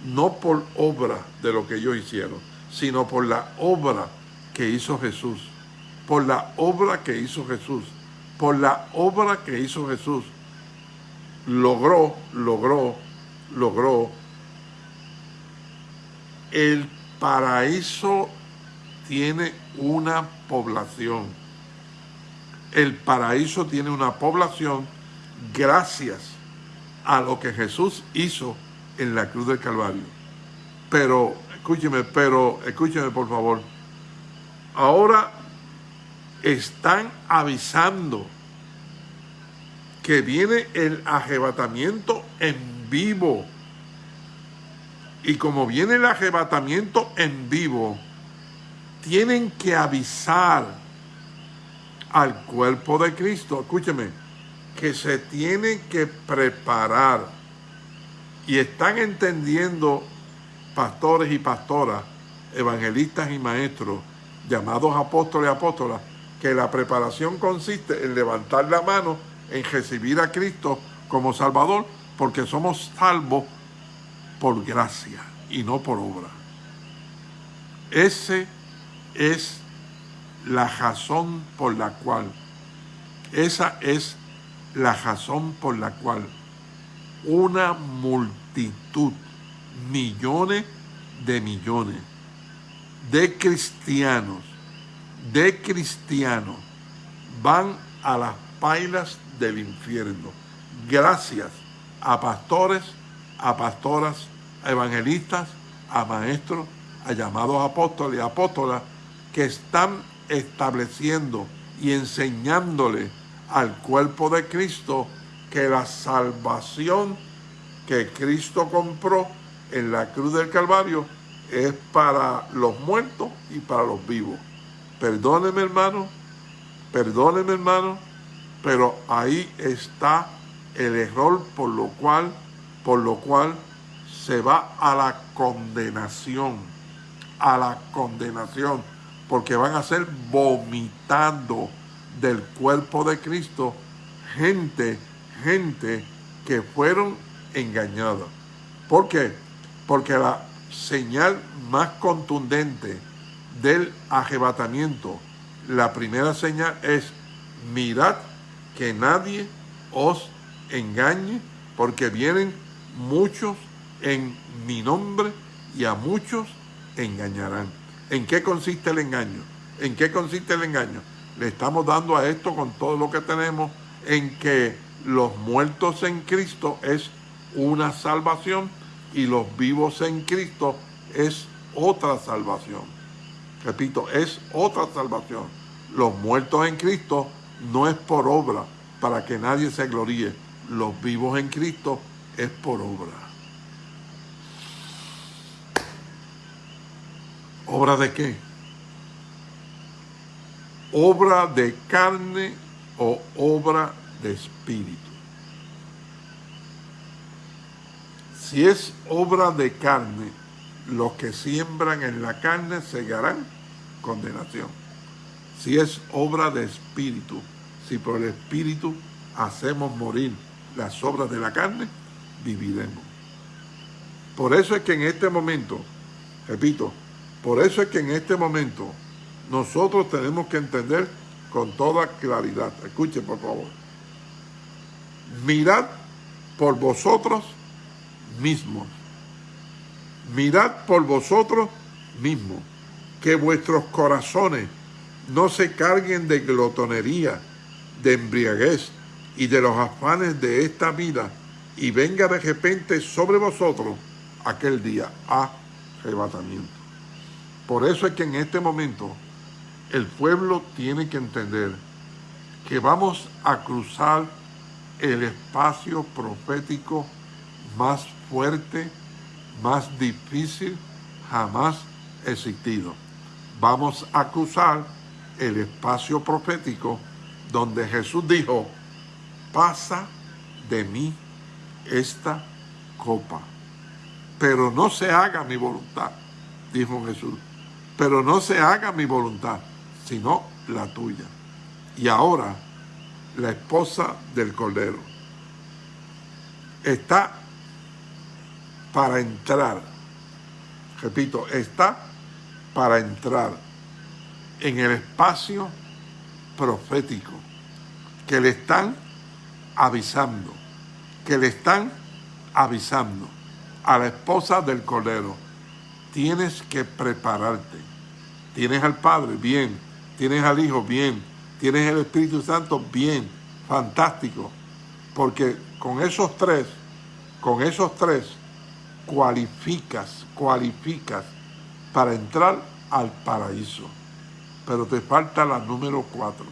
no por obra de lo que ellos hicieron, sino por la obra que hizo Jesús, por la obra que hizo Jesús, por la obra que hizo Jesús. Logró, logró, logró el paraíso tiene una población. El paraíso tiene una población gracias a lo que Jesús hizo en la cruz del Calvario. Pero, escúcheme, pero, escúcheme por favor. Ahora están avisando que viene el arrebatamiento en vivo y como viene el arrebatamiento en vivo, tienen que avisar al cuerpo de Cristo, escúcheme, que se tiene que preparar. Y están entendiendo pastores y pastoras, evangelistas y maestros, llamados apóstoles y apóstolas, que la preparación consiste en levantar la mano, en recibir a Cristo como Salvador, porque somos salvos por gracia y no por obra. Ese es la razón por la cual, esa es la razón por la cual una multitud, millones de millones de cristianos, de cristianos, van a las pailas del infierno. Gracias a pastores, a pastoras, a evangelistas, a maestros, a llamados apóstoles y apóstolas que están estableciendo y enseñándole al cuerpo de Cristo que la salvación que Cristo compró en la cruz del Calvario es para los muertos y para los vivos. Perdóneme hermano, perdóneme hermano, pero ahí está el error por lo cual, por lo cual se va a la condenación, a la condenación porque van a ser vomitando del cuerpo de Cristo gente, gente que fueron engañadas. ¿Por qué? Porque la señal más contundente del arrebatamiento, la primera señal es mirad que nadie os engañe, porque vienen muchos en mi nombre y a muchos engañarán. ¿En qué consiste el engaño? ¿En qué consiste el engaño? Le estamos dando a esto con todo lo que tenemos en que los muertos en Cristo es una salvación y los vivos en Cristo es otra salvación. Repito, es otra salvación. Los muertos en Cristo no es por obra, para que nadie se gloríe. Los vivos en Cristo es por obra. ¿Obra de qué? ¿Obra de carne o obra de espíritu? Si es obra de carne, los que siembran en la carne segarán condenación. Si es obra de espíritu, si por el espíritu hacemos morir las obras de la carne, viviremos. Por eso es que en este momento, repito, por eso es que en este momento nosotros tenemos que entender con toda claridad. Escuchen por favor. Mirad por vosotros mismos. Mirad por vosotros mismos que vuestros corazones no se carguen de glotonería, de embriaguez y de los afanes de esta vida y venga de repente sobre vosotros aquel día arrebatamiento. Por eso es que en este momento el pueblo tiene que entender que vamos a cruzar el espacio profético más fuerte, más difícil jamás existido. Vamos a cruzar el espacio profético donde Jesús dijo, pasa de mí esta copa, pero no se haga mi voluntad, dijo Jesús, pero no se haga mi voluntad, sino la tuya. Y ahora, la esposa del Cordero está para entrar, repito, está para entrar en el espacio profético que le están avisando, que le están avisando a la esposa del Cordero. Tienes que prepararte Tienes al Padre, bien. Tienes al Hijo, bien. Tienes el Espíritu Santo, bien. Fantástico. Porque con esos tres, con esos tres, cualificas, cualificas para entrar al paraíso. Pero te falta la número cuatro.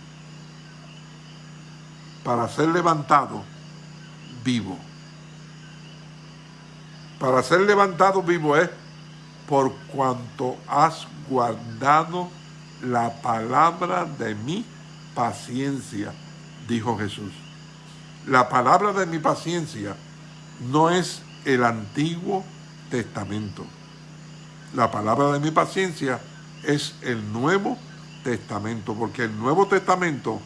Para ser levantado vivo. Para ser levantado vivo es por cuanto has guardado la palabra de mi paciencia, dijo Jesús. La palabra de mi paciencia no es el Antiguo Testamento. La palabra de mi paciencia es el Nuevo Testamento, porque el Nuevo Testamento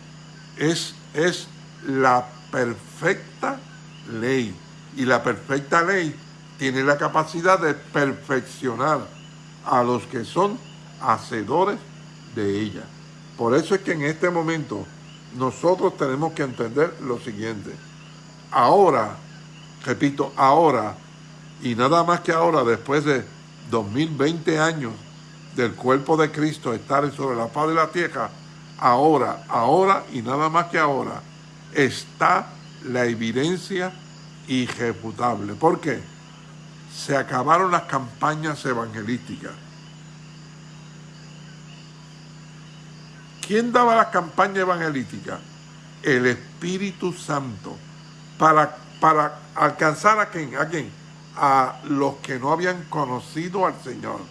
es, es la perfecta ley. Y la perfecta ley tiene la capacidad de perfeccionar a los que son hacedores de ella. Por eso es que en este momento nosotros tenemos que entender lo siguiente. Ahora, repito, ahora, y nada más que ahora, después de 2020 años del cuerpo de Cristo estar sobre la faz de la tierra, ahora, ahora y nada más que ahora, está la evidencia irrefutable. ¿Por qué? Se acabaron las campañas evangelísticas. ¿Quién daba las campañas evangelísticas? El Espíritu Santo. ¿Para, para alcanzar a quién? ¿A quién? A los que no habían conocido al Señor.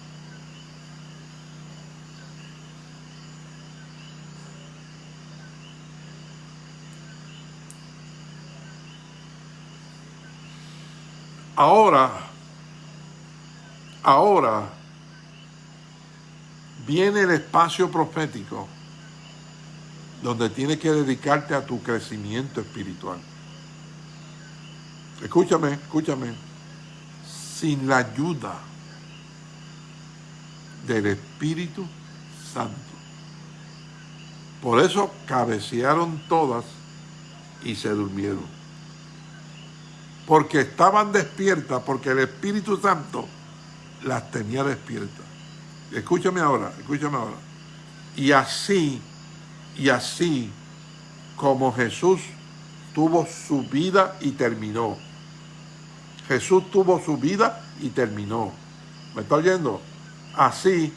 Ahora, ahora viene el espacio profético donde tienes que dedicarte a tu crecimiento espiritual. Escúchame, escúchame. Sin la ayuda del Espíritu Santo. Por eso cabecearon todas y se durmieron porque estaban despiertas, porque el Espíritu Santo las tenía despiertas. Escúchame ahora, escúchame ahora. Y así, y así como Jesús tuvo su vida y terminó. Jesús tuvo su vida y terminó. ¿Me está oyendo? Así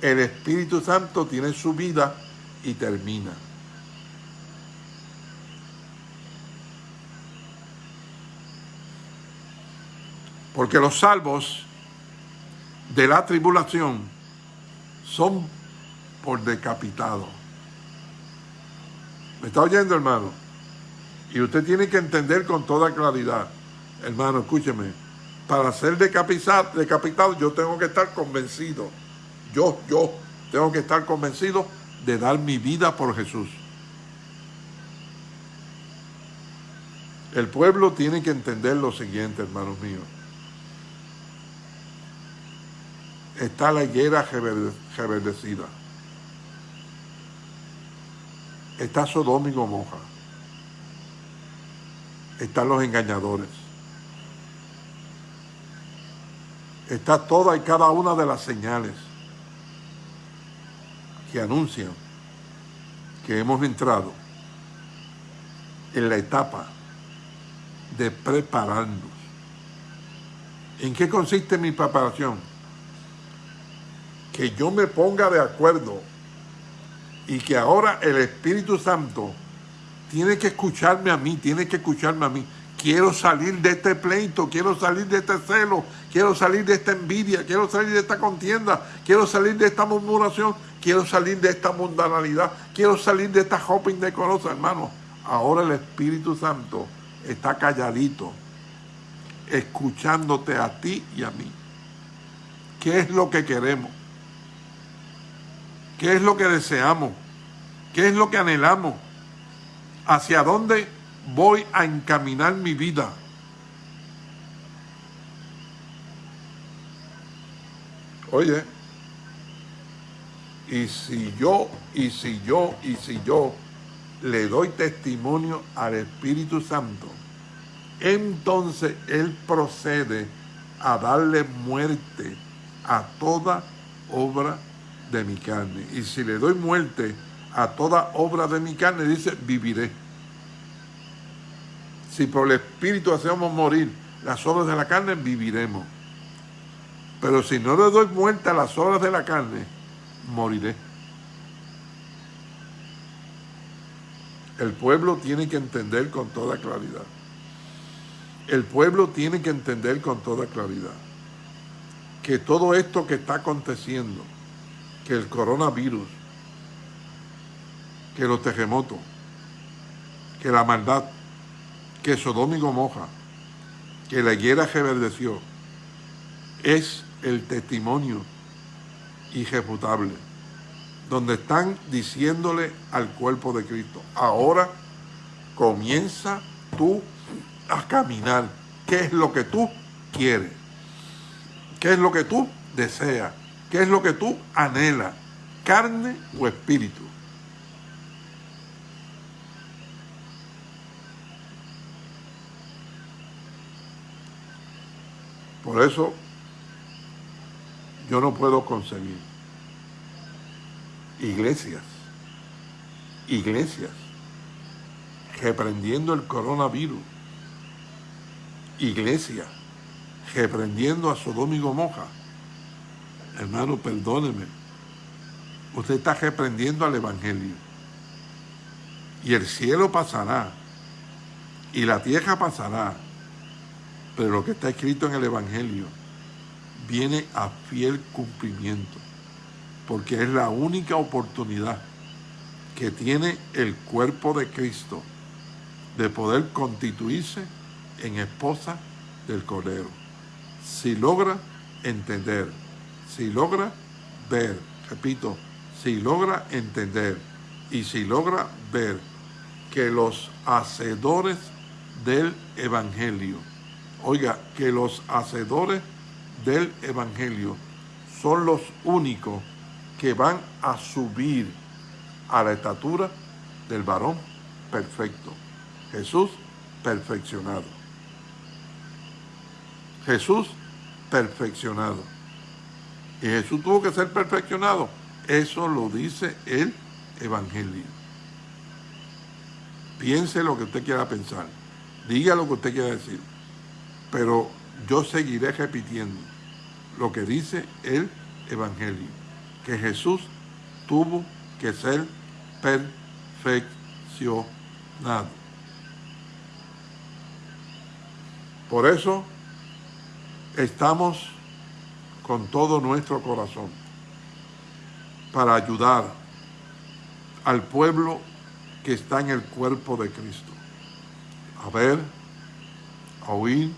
el Espíritu Santo tiene su vida y termina. Porque los salvos de la tribulación son por decapitado. ¿Me está oyendo, hermano? Y usted tiene que entender con toda claridad, hermano, escúcheme, para ser decapitado, decapitado yo tengo que estar convencido, yo, yo, tengo que estar convencido de dar mi vida por Jesús. El pueblo tiene que entender lo siguiente, hermanos míos. Está la higuera reverdecida. Está Sodoma y Gomorra. Están los engañadores. Está toda y cada una de las señales que anuncian que hemos entrado en la etapa de prepararnos. ¿En qué consiste mi preparación? Que yo me ponga de acuerdo y que ahora el Espíritu Santo tiene que escucharme a mí, tiene que escucharme a mí. Quiero salir de este pleito, quiero salir de este celo, quiero salir de esta envidia, quiero salir de esta contienda, quiero salir de esta murmuración, quiero salir de esta mundanalidad, quiero salir de esta hopping decorosa, hermano. Ahora el Espíritu Santo está calladito, escuchándote a ti y a mí. ¿Qué es lo que queremos? ¿Qué es lo que deseamos? ¿Qué es lo que anhelamos? ¿Hacia dónde voy a encaminar mi vida? Oye, y si yo, y si yo, y si yo le doy testimonio al Espíritu Santo, entonces Él procede a darle muerte a toda obra de mi carne. Y si le doy muerte a toda obra de mi carne, dice, viviré. Si por el Espíritu hacemos morir las obras de la carne, viviremos. Pero si no le doy muerte a las obras de la carne, moriré. El pueblo tiene que entender con toda claridad. El pueblo tiene que entender con toda claridad que todo esto que está aconteciendo que el coronavirus que los terremotos, que la maldad, que Sodoma y Gomorra, que la higuera reverdeció, es el testimonio irrefutable, donde están diciéndole al cuerpo de Cristo, ahora comienza tú a caminar. ¿Qué es lo que tú quieres? ¿Qué es lo que tú deseas? ¿Qué es lo que tú anhelas? ¿Carne o espíritu? Por eso yo no puedo conseguir iglesias, iglesias, reprendiendo el coronavirus, iglesia, reprendiendo a Sodoma y Gomorra. Hermano, perdóneme, usted está reprendiendo al Evangelio. Y el cielo pasará, y la tierra pasará, pero lo que está escrito en el Evangelio viene a fiel cumplimiento, porque es la única oportunidad que tiene el cuerpo de Cristo de poder constituirse en esposa del Cordero. Si logra entender, si logra ver, repito, si logra entender y si logra ver que los hacedores del Evangelio, oiga, que los hacedores del Evangelio son los únicos que van a subir a la estatura del varón perfecto. Jesús perfeccionado. Jesús perfeccionado. Y Jesús tuvo que ser perfeccionado. Eso lo dice el Evangelio. Piense lo que usted quiera pensar. Diga lo que usted quiera decir. Pero yo seguiré repitiendo lo que dice el Evangelio. Que Jesús tuvo que ser perfeccionado. Por eso estamos con todo nuestro corazón para ayudar al pueblo que está en el cuerpo de Cristo. A ver, a oír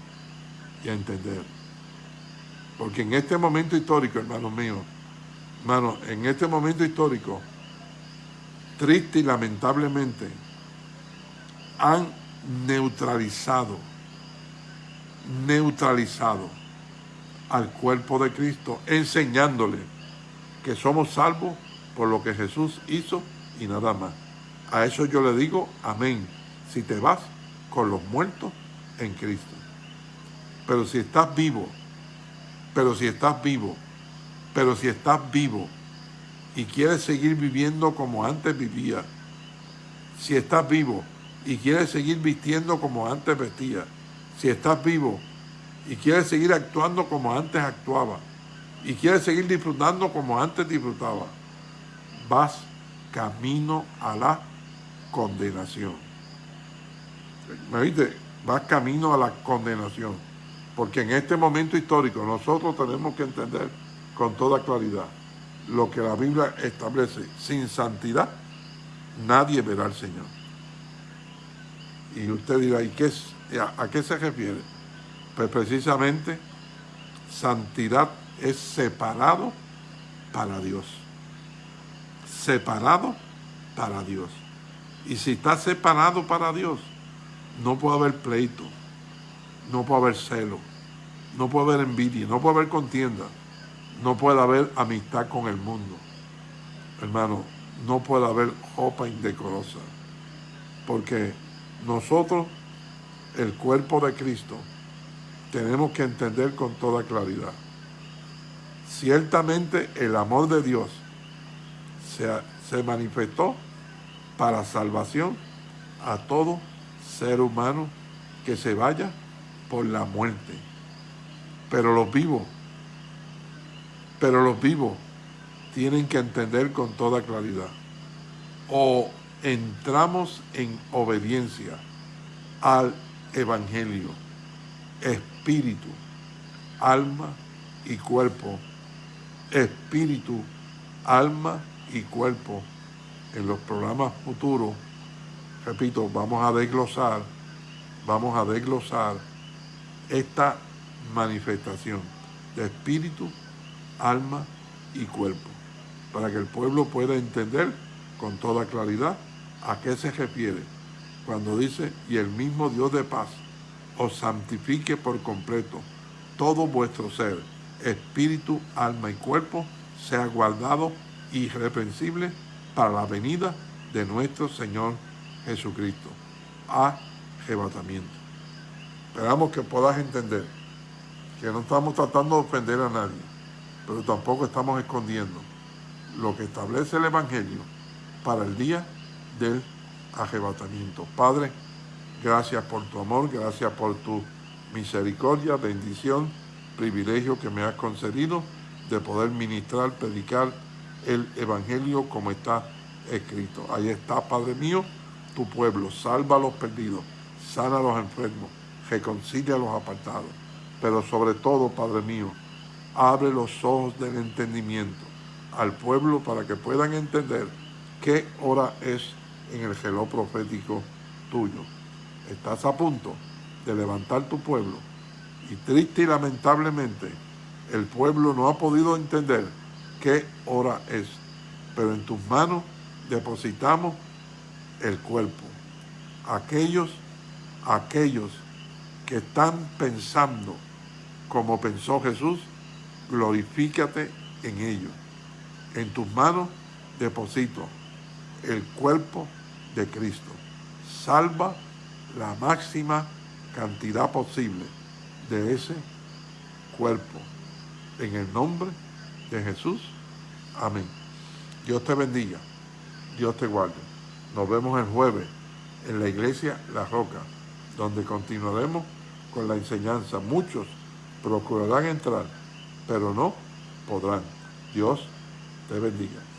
y a entender. Porque en este momento histórico, hermanos míos, hermanos, en este momento histórico, triste y lamentablemente, han neutralizado, neutralizado al cuerpo de Cristo, enseñándole que somos salvos por lo que Jesús hizo y nada más. A eso yo le digo amén, si te vas con los muertos en Cristo. Pero si estás vivo, pero si estás vivo, pero si estás vivo y quieres seguir viviendo como antes vivía, si estás vivo y quieres seguir vistiendo como antes vestía, si estás vivo y quieres seguir actuando como antes actuaba, y quieres seguir disfrutando como antes disfrutaba, vas camino a la condenación. ¿Me viste? Vas camino a la condenación. Porque en este momento histórico nosotros tenemos que entender con toda claridad lo que la Biblia establece. Sin santidad nadie verá al Señor. Y usted dirá, ¿y qué, a qué se refiere? Pues precisamente santidad es separado para Dios. Separado para Dios. Y si está separado para Dios, no puede haber pleito, no puede haber celo, no puede haber envidia, no puede haber contienda, no puede haber amistad con el mundo. Hermano, no puede haber ropa indecorosa, porque nosotros, el cuerpo de Cristo, tenemos que entender con toda claridad. Ciertamente el amor de Dios se, se manifestó para salvación a todo ser humano que se vaya por la muerte. Pero los vivos, pero los vivos tienen que entender con toda claridad. O entramos en obediencia al Evangelio, espíritu, alma y cuerpo, espíritu, alma y cuerpo, en los programas futuros, repito, vamos a desglosar, vamos a desglosar esta manifestación de espíritu, alma y cuerpo, para que el pueblo pueda entender con toda claridad a qué se refiere cuando dice, y el mismo Dios de paz os santifique por completo todo vuestro ser, espíritu, alma y cuerpo, sea guardado irreprensible para la venida de nuestro Señor Jesucristo. Arrebatamiento. Esperamos que puedas entender que no estamos tratando de ofender a nadie, pero tampoco estamos escondiendo lo que establece el Evangelio para el día del arrebatamiento. Padre, gracias por tu amor, gracias por tu misericordia, bendición, privilegio que me has concedido de poder ministrar, predicar el Evangelio como está escrito. Ahí está, Padre mío, tu pueblo, salva a los perdidos, sana a los enfermos, reconcilia a los apartados. Pero sobre todo, Padre mío, abre los ojos del entendimiento al pueblo para que puedan entender qué hora es en el geló profético tuyo. Estás a punto de levantar tu pueblo y triste y lamentablemente el pueblo no ha podido entender qué hora es. Pero en tus manos depositamos el cuerpo. Aquellos, aquellos que están pensando como pensó Jesús, glorifícate en ellos. En tus manos deposito el cuerpo de Cristo. Salva la máxima cantidad posible de ese cuerpo. En el nombre de Jesús. Amén. Dios te bendiga. Dios te guarde. Nos vemos el jueves en la iglesia La Roca, donde continuaremos con la enseñanza. Muchos procurarán entrar, pero no podrán. Dios te bendiga.